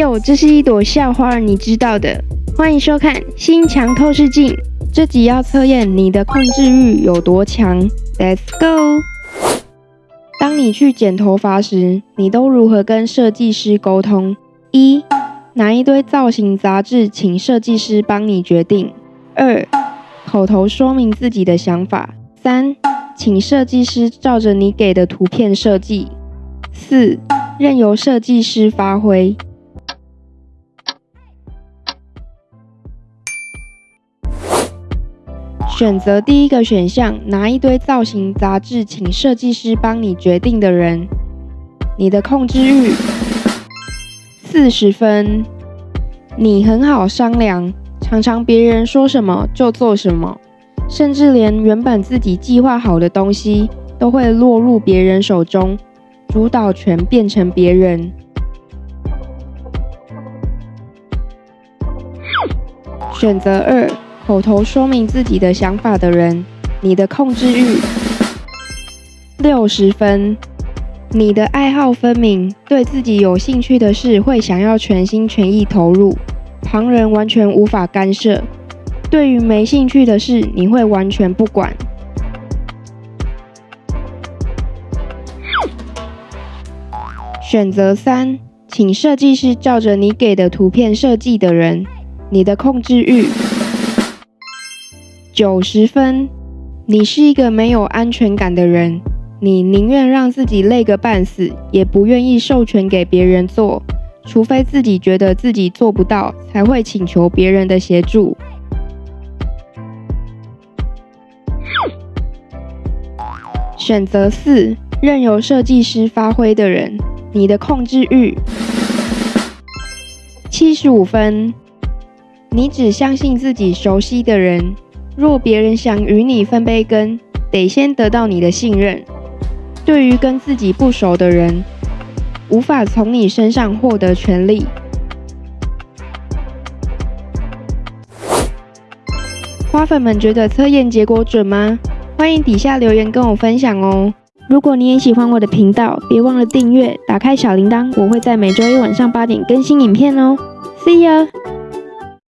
哟，这是一朵校花，你知道的。欢迎收看《心墙透视镜》，这集要测验你的控制欲有多强。Let's go！当你去剪头发时，你都如何跟设计师沟通？一，拿一堆造型杂志，请设计师帮你决定。二，口头说明自己的想法。三，请设计师照着你给的图片设计。四，任由设计师发挥。选择第一个选项，拿一堆造型杂志，请设计师帮你决定的人，你的控制欲四十分。你很好商量，常常别人说什么就做什么，甚至连原本自己计划好的东西都会落入别人手中，主导权变成别人。选择二。口头说明自己的想法的人，你的控制欲六十分。你的爱好分明，对自己有兴趣的事会想要全心全意投入，旁人完全无法干涉。对于没兴趣的事，你会完全不管。选择三，请设计师照着你给的图片设计的人，你的控制欲。九十分，你是一个没有安全感的人，你宁愿让自己累个半死，也不愿意授权给别人做，除非自己觉得自己做不到，才会请求别人的协助。选择四，任由设计师发挥的人，你的控制欲。七十五分，你只相信自己熟悉的人。若别人想与你分杯羹，得先得到你的信任。对于跟自己不熟的人，无法从你身上获得权利。花粉们觉得测验结果准吗？欢迎底下留言跟我分享哦。如果你也喜欢我的频道，别忘了订阅，打开小铃铛，我会在每周一晚上八点更新影片哦。See ya。